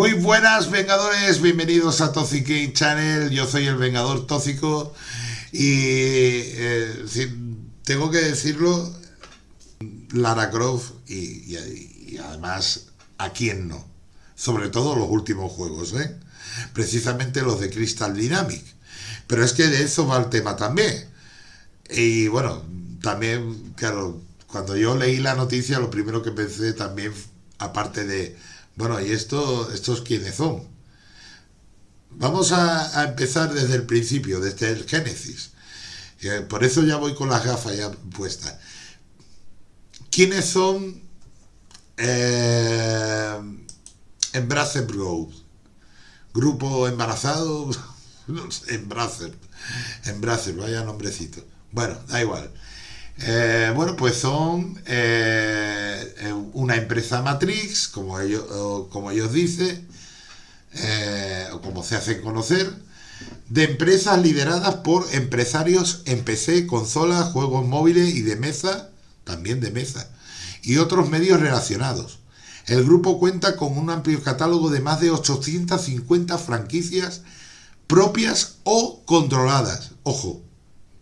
Muy buenas Vengadores, bienvenidos a Toxic Channel, yo soy el Vengador Tóxico y eh, tengo que decirlo, Lara Croft y, y, además a quién no, sobre todo los últimos juegos, ¿eh? precisamente los de Crystal Dynamic, pero es que de eso va el tema también. Y bueno, también, claro, cuando yo leí la noticia lo primero que pensé también, aparte de bueno, ¿y esto, estos quiénes son? Vamos a, empezar desde el principio, desde el Génesis. Por eso ya voy con las gafas ya puestas. ¿Quiénes son eh, Embracer Grove? Grupo embarazado, no sé, Embracer, Embracer, vaya nombrecito. Bueno, da igual. Eh, bueno, pues son eh, eh, una empresa matrix, como ellos, como ellos dicen, o como se hacen conocer, de empresas lideradas por empresarios en PC, consolas, juegos móviles y de mesa, también de mesa, y otros medios relacionados. El grupo cuenta con un amplio catálogo de más de 850 franquicias propias o controladas. Ojo,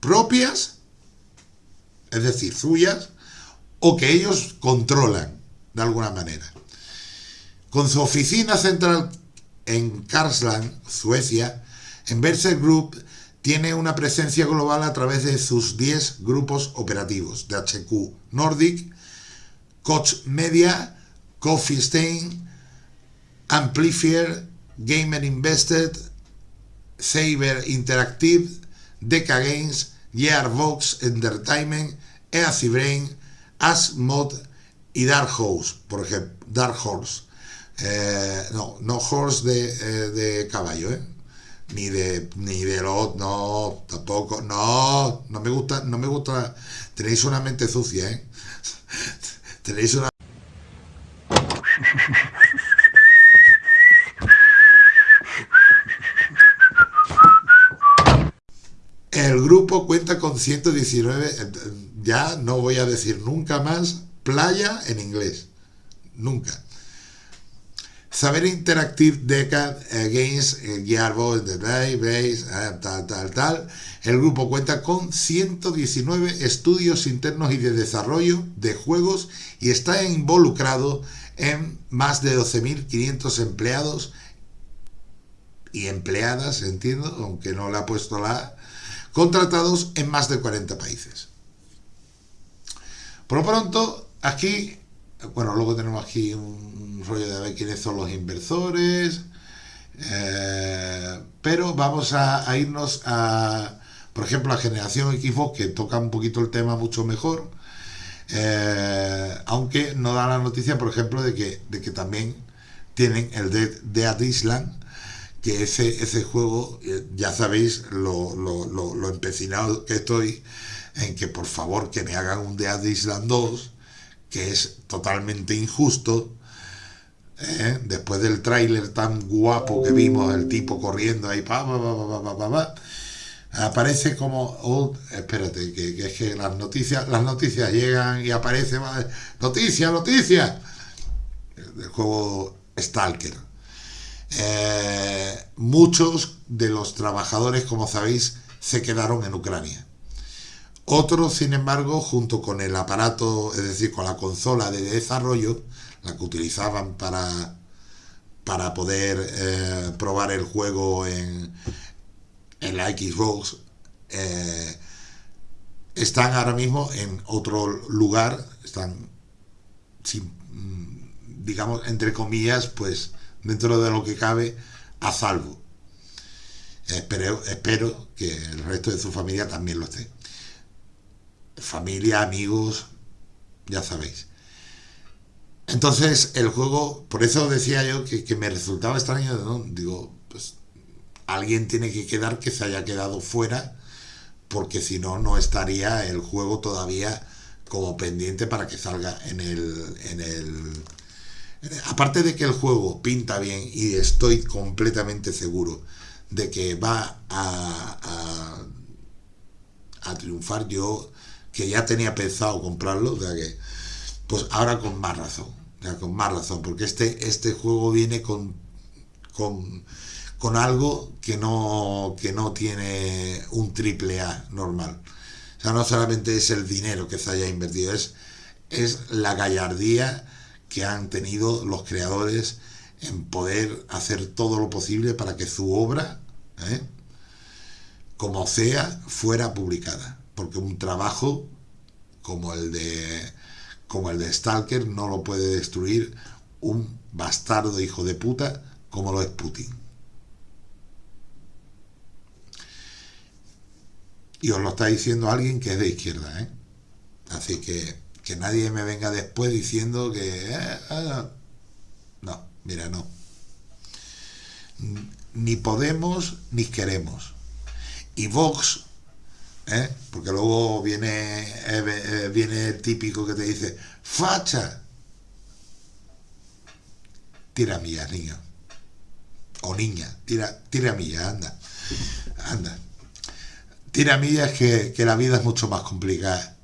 propias es decir, suyas, o que ellos controlan de alguna manera. Con su oficina central en Karlsland, Suecia, Enverser Group tiene una presencia global a través de sus 10 grupos operativos de HQ Nordic, Koch Media, Coffee Stain, Amplifier, Gamer Invested, Saber Interactive, Deca Games, Gearbox Entertainment, Easy Brain, Asmod y Dark Horse, por ejemplo, Dark Horse. Eh, no, no horse de, eh, de caballo, ¿eh? Ni de, ni de los, no, tampoco, no, no me gusta, no me gusta, tenéis una mente sucia, ¿eh? tenéis una... Cuenta con 119, ya no voy a decir nunca más, playa en inglés. Nunca. Saber Interactive Decade Games, Gearbox, The Day, Base, eh, tal, tal, tal. El grupo cuenta con 119 estudios internos y de desarrollo de juegos y está involucrado en más de 12.500 empleados y empleadas, entiendo, aunque no le ha puesto la contratados en más de 40 países. Por lo pronto, aquí, bueno, luego tenemos aquí un rollo de ver quiénes son los inversores, eh, pero vamos a, irnos a, por ejemplo, a generación Xbox, que toca un poquito el tema mucho mejor, eh, aunque no da la noticia, por ejemplo, de que, de que también tienen el Dead, Dead Island, que ese, ese juego, eh, ya sabéis lo, lo, empecinado que estoy en que por favor que me hagan un Dead Island 2, que es totalmente injusto, ¿eh? después del tráiler tan guapo que vimos, el tipo corriendo ahí, pa, pa, aparece como, espérate, que, es que las noticias, las noticias llegan y aparece, noticia, noticia, el juego Stalker eh, muchos de los trabajadores, como sabéis, se quedaron en Ucrania. Otros, sin embargo, junto con el aparato, es decir, con la consola de desarrollo, la que utilizaban para, para poder eh, probar el juego en, en la Xbox, eh, están ahora mismo en otro lugar, están, digamos, entre comillas, pues dentro de lo que cabe, a salvo. Espero, espero que el resto de su familia también lo esté. Familia, amigos, ya sabéis. Entonces, el juego, por eso decía yo que, me resultaba extraño, ¿no? Digo, pues alguien tiene que quedar que se haya quedado fuera, porque si no, no estaría el juego todavía como pendiente para que salga en el, en el aparte de que el juego pinta bien y estoy completamente seguro de que va a, a, triunfar, yo que ya tenía pensado comprarlo, o sea que, pues ahora con más razón, con más razón, porque este, este juego viene con con, con algo que no, que no tiene un triple A normal. O sea, no solamente es el dinero que se haya invertido, es, es la gallardía que han tenido los creadores en poder hacer todo lo posible para que su obra, ¿eh? como sea, fuera publicada. Porque un trabajo como el de como el de Stalker no lo puede destruir un bastardo hijo de puta como lo es Putin. Y os lo está diciendo alguien que es de izquierda, ¿eh? Así que que nadie me venga después diciendo que... Eh, ah, no, mira, no. Ni podemos ni queremos. Y Vox, ¿eh? porque luego viene, eh, viene el típico que te dice, facha. Tira millas, niño. O niña, tira, tira millas, anda. Anda. Tira millas que, que la vida es mucho más complicada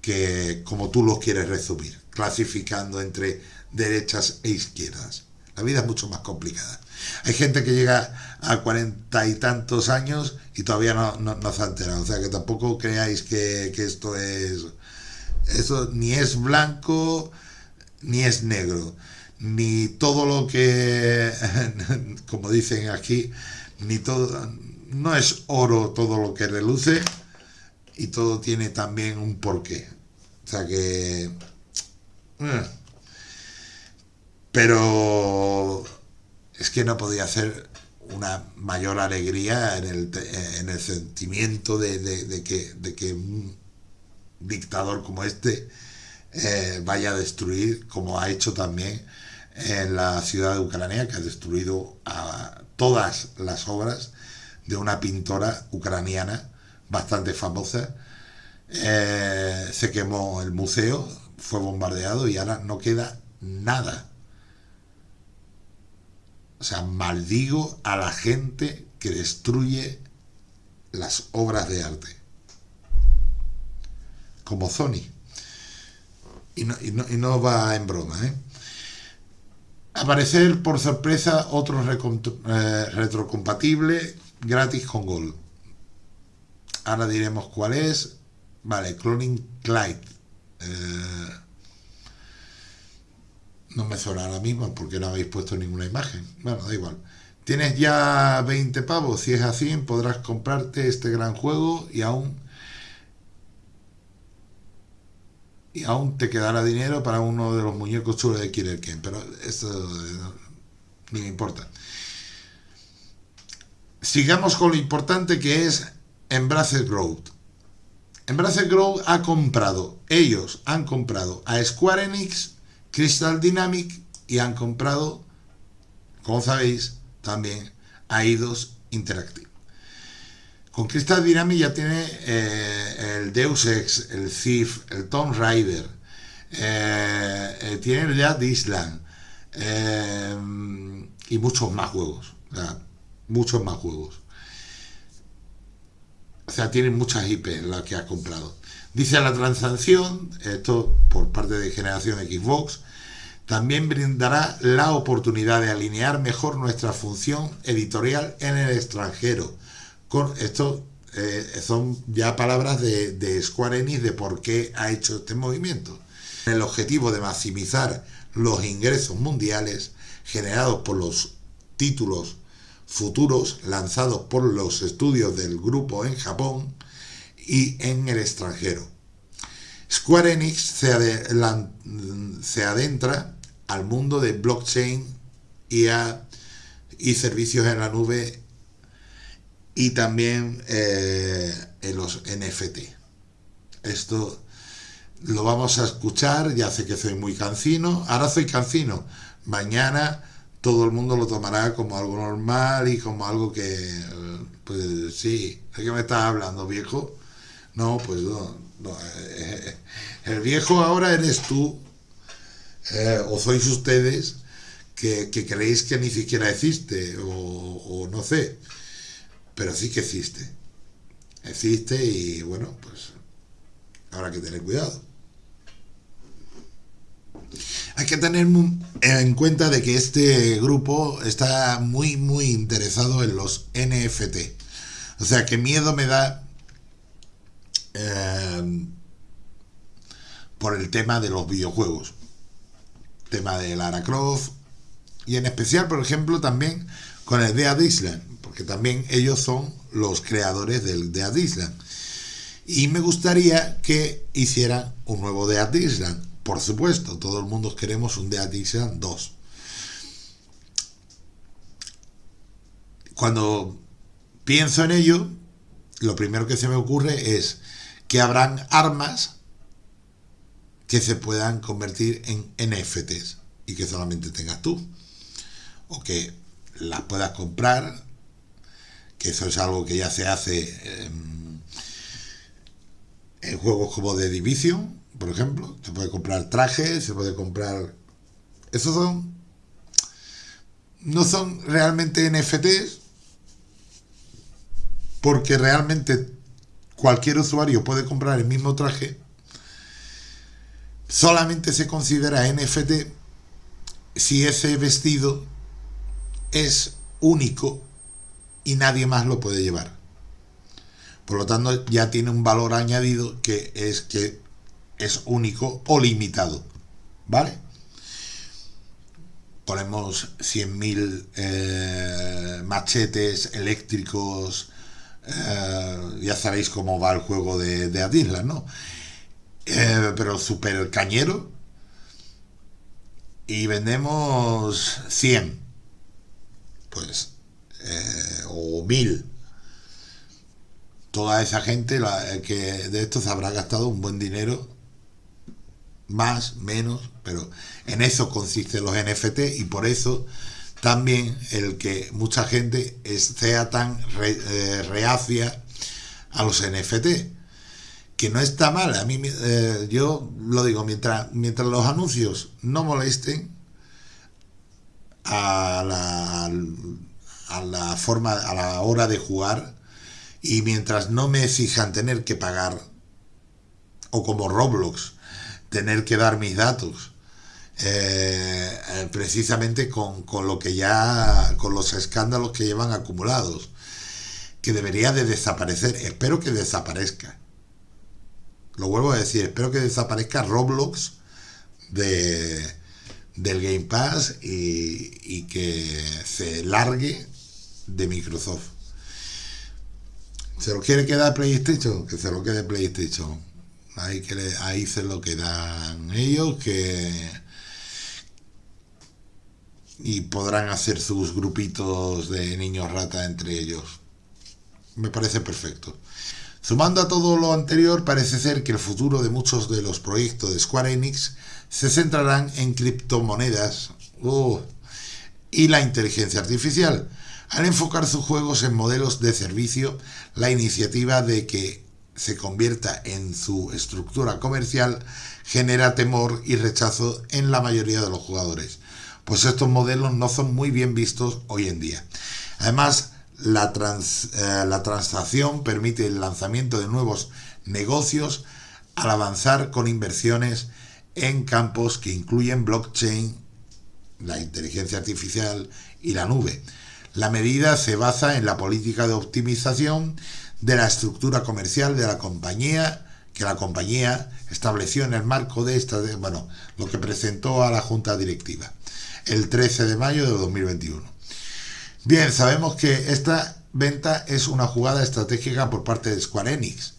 que como tú lo quieres resumir, clasificando entre derechas e izquierdas. La vida es mucho más complicada. Hay gente que llega a cuarenta y tantos años y todavía no, no, se ha enterado. O sea que tampoco creáis que, esto es. Eso ni es blanco ni es negro. Ni todo lo que. como dicen aquí, ni todo. No es oro todo lo que reluce y todo tiene también un porqué. O sea que... Eh. Pero es que no podía hacer una mayor alegría en el, en el sentimiento de, que, de que un dictador como este eh, vaya a destruir, como ha hecho también en la ciudad de Ucrania, que ha destruido a todas las obras de una pintora ucraniana bastante famosa. Eh, se quemó el museo, fue bombardeado y ahora no queda nada. O sea, maldigo a la gente que destruye las obras de arte. Como Sony. Y no, y no, va en broma, ¿eh? Aparecer por sorpresa otro eh, retrocompatible gratis con Gol. Ahora diremos cuál es. Vale, Cloning Clyde. Eh, no me suena ahora mismo porque no habéis puesto ninguna imagen. Bueno, da igual. Tienes ya 20 pavos. Si es así, podrás comprarte este gran juego y aún y aún te quedará dinero para uno de los muñecos chulos de Killer Ken. Pero eso eh, ni me importa. Sigamos con lo importante que es Embrace Growth. Embrace Growth ha comprado, ellos han comprado a Square Enix, Crystal Dynamic y han comprado, como sabéis, también a Eidos Interactive. Con Crystal Dynamic ya tiene eh, el Deus Ex, el Thief, el Tomb Raider, eh, eh, tiene ya Island y muchos más juegos, muchos más juegos. O sea, tienen muchas IP las que ha comprado. Dice la transacción, esto por parte de generación Xbox, también brindará la oportunidad de alinear mejor nuestra función editorial en el extranjero. Con esto eh, son ya palabras de, de Square Enix de por qué ha hecho este movimiento. El objetivo de maximizar los ingresos mundiales generados por los títulos futuros lanzados por los estudios del grupo en Japón y en el extranjero. Square Enix se, adentra al mundo de blockchain y, y servicios en la nube y también eh, en los NFT. Esto lo vamos a escuchar, ya sé que soy muy cancino, ahora soy cancino, mañana todo el mundo lo tomará como algo normal y como algo que, pues sí, ¿de qué me estás hablando, viejo? No, pues no, eh, el viejo ahora eres tú, eh, o sois ustedes, que, creéis que ni siquiera existe, o, o no sé, pero sí que existe. Existe y bueno, pues habrá que tener cuidado. Hay que tener en cuenta de que este grupo está muy, muy interesado en los NFT. O sea, que miedo me da eh, por el tema de los videojuegos. Tema de Lara Croft. Y en especial, por ejemplo, también con el Dead Island. Porque también ellos son los creadores del Dead Island. Y me gustaría que hicieran un nuevo Dead Island por supuesto, todo el mundo queremos un Island 2. Cuando pienso en ello, lo primero que se me ocurre es que habrán armas que se puedan convertir en NFTs y que solamente tengas tú. O que las puedas comprar, que eso es algo que ya se hace en, en juegos como The Division, por ejemplo. Se puede comprar trajes, se puede comprar... Esos son... No son realmente NFTs, porque realmente cualquier usuario puede comprar el mismo traje. Solamente se considera NFT si ese vestido es único y nadie más lo puede llevar. Por lo tanto, ya tiene un valor añadido que es que es único o limitado, ¿vale? Ponemos 100.000 eh, machetes eléctricos, eh, ya sabéis cómo va el juego de, de Adisla, ¿no? Eh, pero super cañero y vendemos 100 pues o 1000 toda esa gente que de esto se habrá gastado un buen dinero más, menos, pero en eso consisten los NFT y por eso también el que mucha gente sea tan eh, reacia a los NFT, que no está mal, a mí eh, yo lo digo, mientras, mientras los anuncios no molesten a la, a la forma, a la hora de jugar y mientras no me exijan tener que pagar o como Roblox tener que dar mis datos. Eh, eh, precisamente con, lo que ya, con los escándalos que llevan acumulados, que debería de desaparecer. Espero que desaparezca. Lo vuelvo a decir, espero que desaparezca Roblox de, del Game Pass y, y que se largue de Microsoft. ¿Se lo quiere quedar PlayStation? Que se lo quede PlayStation Ahí, que ahí se lo quedan ellos que y podrán hacer sus grupitos de niños rata entre ellos. Me parece perfecto. Sumando a todo lo anterior, parece ser que el futuro de muchos de los proyectos de Square Enix se centrarán en criptomonedas uh, y la inteligencia artificial. Al enfocar sus juegos en modelos de servicio, la iniciativa de que se convierta en su estructura comercial genera temor y rechazo en la mayoría de los jugadores, pues estos modelos no son muy bien vistos hoy en día. Además, la, eh, la transacción permite el lanzamiento de nuevos negocios al avanzar con inversiones en campos que incluyen blockchain, la inteligencia artificial y la nube. La medida se basa en la política de optimización de la estructura comercial de la compañía que la compañía estableció en el marco de esta, bueno, lo que presentó a la Junta Directiva el 13 de mayo de 2021. Bien, sabemos que esta venta es una jugada estratégica por parte de Square Enix,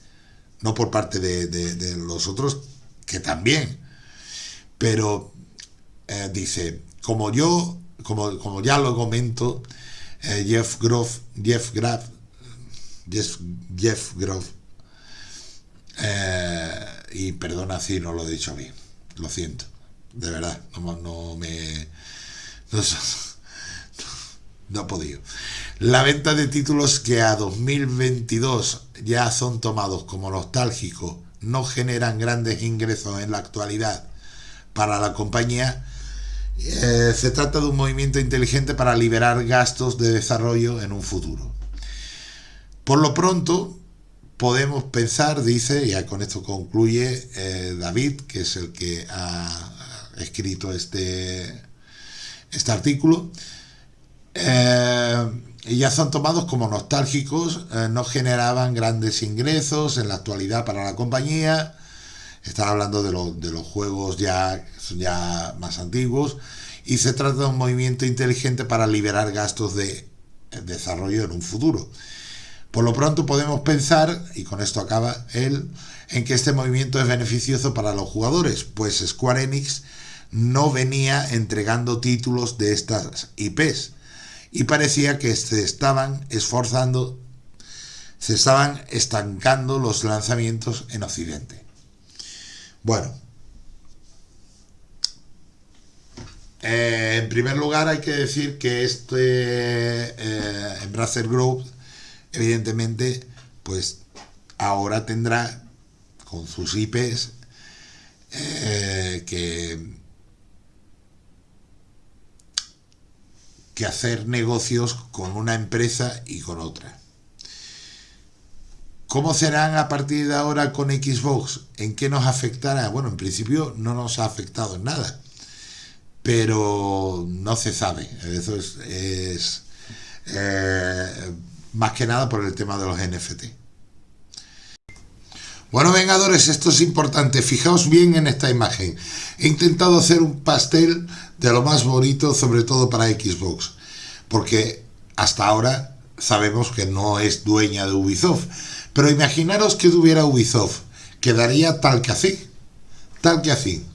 no por parte de, los otros, que también. Pero eh, dice, como yo, como, como ya lo comento, eh, Jeff Groff, Jeff Graff Jeff, Jeff Groff. Eh, y perdona si no lo he dicho bien, lo siento, de verdad, no, me... No, no he podido. La venta de títulos que a 2022 ya son tomados como nostálgicos no generan grandes ingresos en la actualidad para la compañía. Eh, se trata de un movimiento inteligente para liberar gastos de desarrollo en un futuro. Por lo pronto, podemos pensar, dice, y con esto concluye eh, David, que es el que ha escrito este, este artículo. Eh, ya son tomados como nostálgicos, eh, no generaban grandes ingresos en la actualidad para la compañía. Están hablando de, de los juegos ya, ya más antiguos. Y se trata de un movimiento inteligente para liberar gastos de desarrollo en un futuro. Por lo pronto podemos pensar, y con esto acaba él, en que este movimiento es beneficioso para los jugadores, pues Square Enix no venía entregando títulos de estas IPs y parecía que se estaban esforzando, se estaban estancando los lanzamientos en Occidente. Bueno, eh, en primer lugar hay que decir que este eh, Group evidentemente pues ahora tendrá con sus IPs eh, que, que hacer negocios con una empresa y con otra. ¿Cómo serán a partir de ahora con Xbox? ¿En qué nos afectará? Bueno, en principio no nos ha afectado en nada, pero no se sabe. Eso es, eh, más que nada por el tema de los NFT. Bueno, vengadores, esto es importante. Fijaos bien en esta imagen. He intentado hacer un pastel de lo más bonito, sobre todo para Xbox, porque hasta ahora sabemos que no es dueña de Ubisoft. Pero imaginaros que tuviera Ubisoft, quedaría tal que así, tal que así.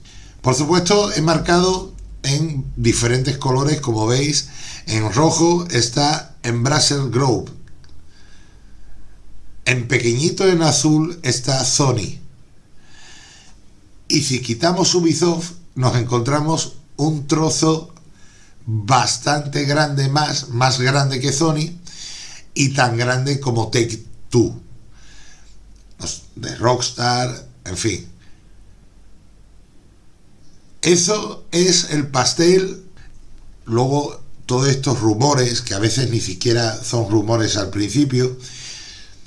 Por supuesto, he marcado en diferentes colores, como veis, en rojo está Embracer Group, en pequeñito en azul está Sony. Y si quitamos Ubisoft, nos encontramos un trozo bastante grande más, más grande que Sony y tan grande como Take Two. De Rockstar, en fin. Eso es el pastel. Luego, todos estos rumores, que a veces ni siquiera son rumores al principio,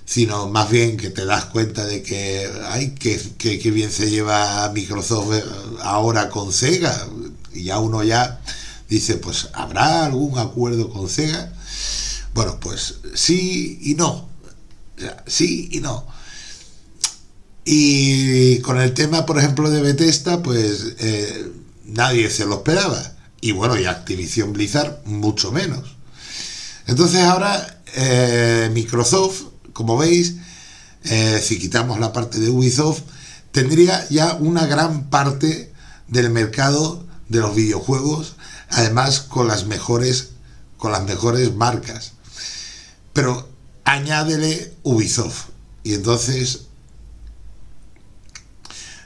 sino más bien que te das cuenta de que, ay, que, que, bien se lleva Microsoft ahora con Sega, y ya uno ya dice, pues, ¿habrá algún acuerdo con Sega? Bueno, pues sí y no, sí y no. Y con el tema, por ejemplo, de Bethesda, pues eh, nadie se lo esperaba. Y bueno, y Activision Blizzard mucho menos. Entonces ahora eh, Microsoft como veis, eh, si quitamos la parte de Ubisoft, tendría ya una gran parte del mercado de los videojuegos, además con las mejores, con las mejores marcas. Pero añádele Ubisoft. Y entonces,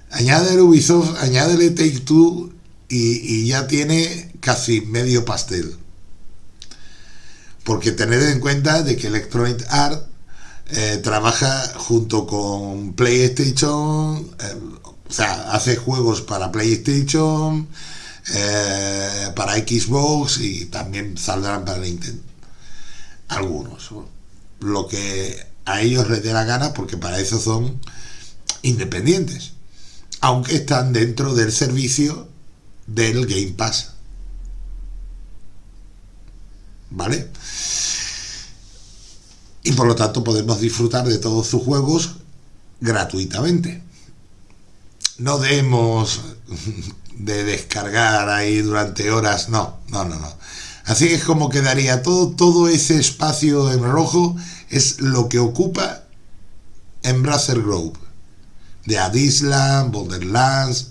añádele Ubisoft, añádele Take Two y, ya tiene casi medio pastel. Porque tened en cuenta de que Electronic Arts eh, trabaja junto con PlayStation, eh, o sea, hace juegos para PlayStation, eh, para Xbox y también saldrán para Nintendo. Algunos. Lo que a ellos les dé la gana porque para eso son independientes. Aunque están dentro del servicio del Game Pass. ¿Vale? Y por lo tanto podemos disfrutar de todos sus juegos gratuitamente. No debemos de descargar ahí durante horas, no, no, no, no. Así es como quedaría todo, todo ese espacio en rojo es lo que ocupa Embracer Grove. De Adisland, Borderlands,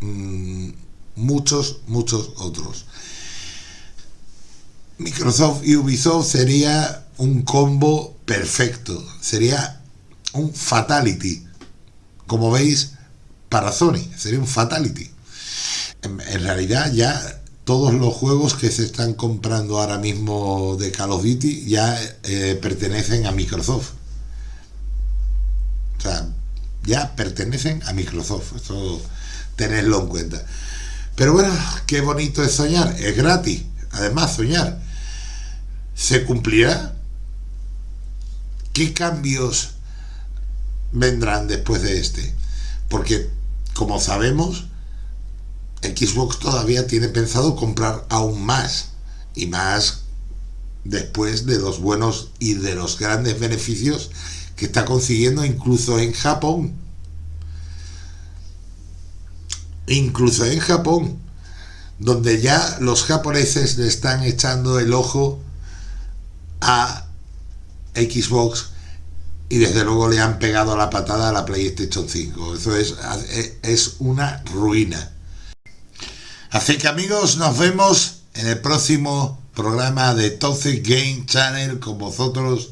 mm, muchos, muchos otros. Microsoft y Ubisoft sería un combo perfecto. Sería un fatality. Como veis, para Sony. Sería un fatality. En, realidad ya todos los juegos que se están comprando ahora mismo de Call of Duty ya eh, pertenecen a Microsoft. O sea, ya pertenecen a Microsoft. Eso tenerlo en cuenta. Pero bueno, qué bonito es soñar. Es gratis. Además, soñar. ¿Se cumplirá? ¿Qué cambios vendrán después de este? Porque, como sabemos, Xbox todavía tiene pensado comprar aún más y más después de los buenos y de los grandes beneficios que está consiguiendo incluso en Japón. Incluso en Japón, donde ya los japoneses le están echando el ojo a Xbox y desde luego le han pegado la patada a la PlayStation 5. Eso es, es una ruina. Así que amigos, nos vemos en el próximo programa de Toxic Game Channel con vosotros,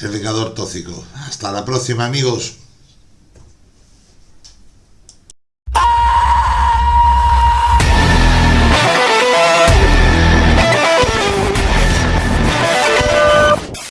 el Vengador Tóxico. Hasta la próxima amigos.